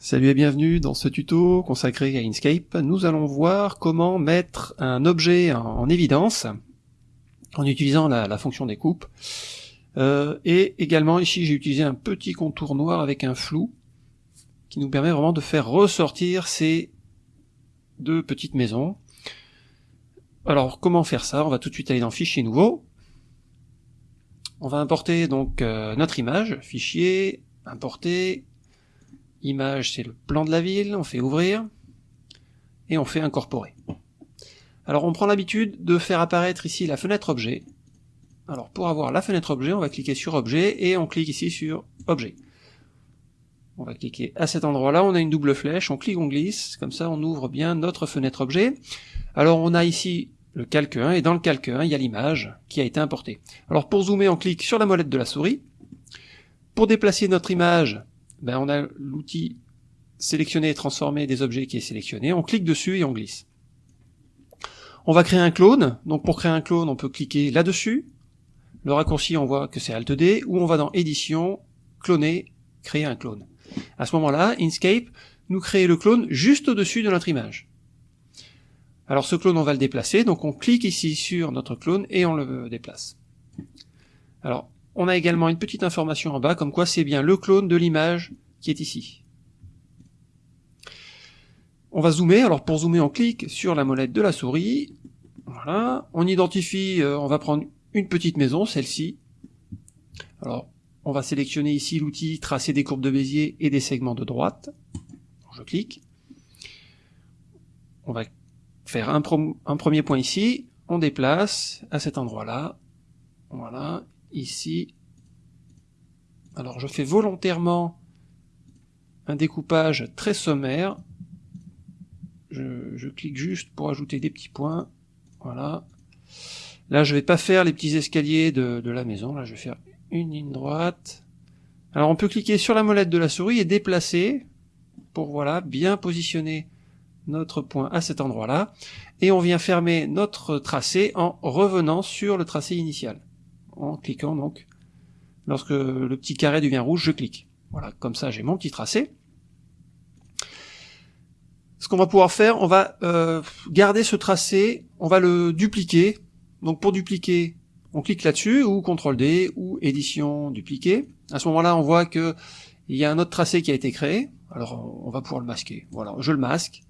Salut et bienvenue dans ce tuto consacré à Inkscape. Nous allons voir comment mettre un objet en, évidence en utilisant la, fonction découpe. Euh, et également ici j'ai utilisé un petit contour noir avec un flou qui nous permet vraiment de faire ressortir ces deux petites maisons. Alors comment faire ça? On va tout de suite aller dans Fichier nouveau. On va importer donc euh, notre image, fichier, importer, Image, c'est le plan de la ville, on fait ouvrir, et on fait incorporer. Alors on prend l'habitude de faire apparaître ici la fenêtre objet. Alors pour avoir la fenêtre objet, on va cliquer sur objet, et on clique ici sur objet. On va cliquer à cet endroit-là, on a une double flèche, on clique, on glisse, comme ça on ouvre bien notre fenêtre objet. Alors on a ici le calque 1, et dans le calque 1, il y a l'image qui a été importée. Alors pour zoomer, on clique sur la molette de la souris. Pour déplacer notre image, ben on a l'outil sélectionner et transformer des objets qui est sélectionné, on clique dessus et on glisse. On va créer un clone, donc pour créer un clone on peut cliquer là-dessus, le raccourci on voit que c'est Alt D, ou on va dans édition, cloner, créer un clone. À ce moment-là, Inkscape nous crée le clone juste au-dessus de notre image. Alors ce clone on va le déplacer, donc on clique ici sur notre clone et on le déplace. Alors on a également une petite information en bas, comme quoi c'est bien le clone de l'image qui est ici. On va zoomer, alors pour zoomer on clique sur la molette de la souris, voilà, on identifie, euh, on va prendre une petite maison, celle-ci, alors on va sélectionner ici l'outil tracer des courbes de Bézier et des segments de droite, je clique, on va faire un, un premier point ici, on déplace à cet endroit-là, voilà, ici. Alors je fais volontairement un découpage très sommaire. Je, clique juste pour ajouter des petits points. Voilà. Là je vais pas faire les petits escaliers de, de la maison. Là je vais faire une ligne droite. Alors on peut cliquer sur la molette de la souris et déplacer pour voilà bien positionner notre point à cet endroit-là. Et on vient fermer notre tracé en revenant sur le tracé initial en cliquant donc. Lorsque le petit carré devient rouge, je clique. Voilà, comme ça j'ai mon petit tracé. Ce qu'on va pouvoir faire, on va euh, garder ce tracé, on va le dupliquer. Donc pour dupliquer, on clique là-dessus, ou CTRL D, ou édition dupliquer. À ce moment-là, on voit que il y a un autre tracé qui a été créé. Alors on va pouvoir le masquer. Voilà, je le masque.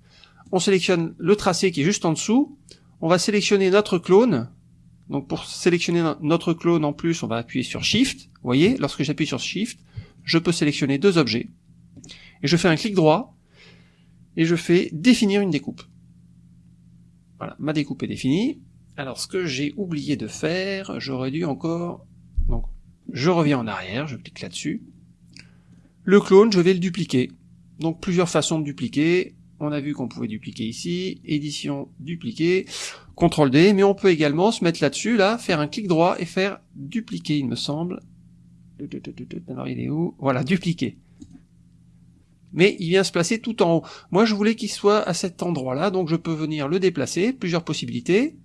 On sélectionne le tracé qui est juste en dessous. On va sélectionner notre clone, donc pour sélectionner notre clone en plus, on va appuyer sur Shift. Vous voyez, lorsque j'appuie sur Shift, je peux sélectionner deux objets. Et je fais un clic droit, et je fais définir une découpe. Voilà, ma découpe est définie. Alors ce que j'ai oublié de faire, j'aurais dû encore... Donc je reviens en arrière, je clique là-dessus. Le clone, je vais le dupliquer. Donc plusieurs façons de dupliquer. On a vu qu'on pouvait dupliquer ici, édition, dupliquer. CTRL D, mais on peut également se mettre là-dessus, là, faire un clic droit et faire dupliquer, il me semble. Alors il est où? Voilà, dupliquer. Mais il vient se placer tout en haut. Moi je voulais qu'il soit à cet endroit-là, donc je peux venir le déplacer, plusieurs possibilités.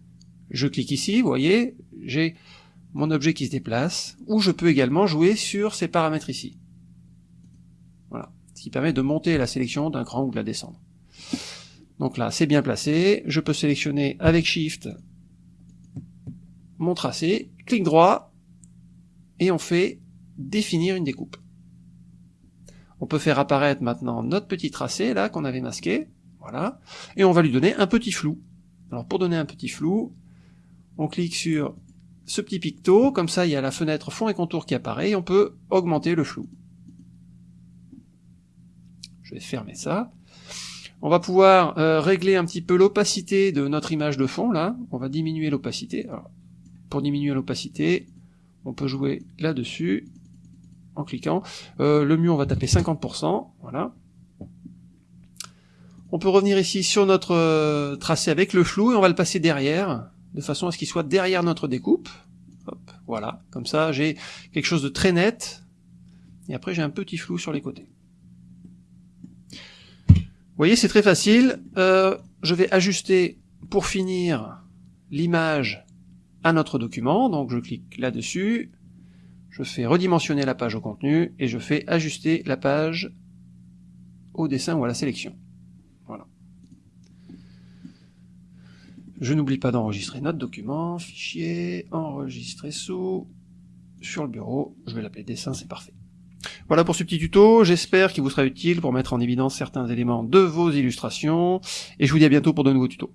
Je clique ici, vous voyez, j'ai mon objet qui se déplace, ou je peux également jouer sur ces paramètres ici. Voilà, ce qui permet de monter la sélection d'un cran ou de la descendre. Donc là, c'est bien placé. Je peux sélectionner avec Shift mon tracé, clic droit, et on fait définir une découpe. On peut faire apparaître maintenant notre petit tracé, là, qu'on avait masqué, voilà, et on va lui donner un petit flou. Alors pour donner un petit flou, on clique sur ce petit picto, comme ça il y a la fenêtre fond et contour qui apparaît, et on peut augmenter le flou. Je vais fermer ça. On va pouvoir euh, régler un petit peu l'opacité de notre image de fond, là. On va diminuer l'opacité. Pour diminuer l'opacité, on peut jouer là-dessus, en cliquant. Euh, le mieux, on va taper 50%, voilà. On peut revenir ici sur notre euh, tracé avec le flou, et on va le passer derrière, de façon à ce qu'il soit derrière notre découpe. Hop, voilà, comme ça j'ai quelque chose de très net, et après j'ai un petit flou sur les côtés. Vous voyez, c'est très facile. Euh, je vais ajuster, pour finir, l'image à notre document. Donc je clique là-dessus, je fais redimensionner la page au contenu, et je fais ajuster la page au dessin ou à la sélection. Voilà. Je n'oublie pas d'enregistrer notre document, fichier, enregistrer sous, sur le bureau, je vais l'appeler dessin, c'est parfait. Voilà pour ce petit tuto, j'espère qu'il vous sera utile pour mettre en évidence certains éléments de vos illustrations, et je vous dis à bientôt pour de nouveaux tutos.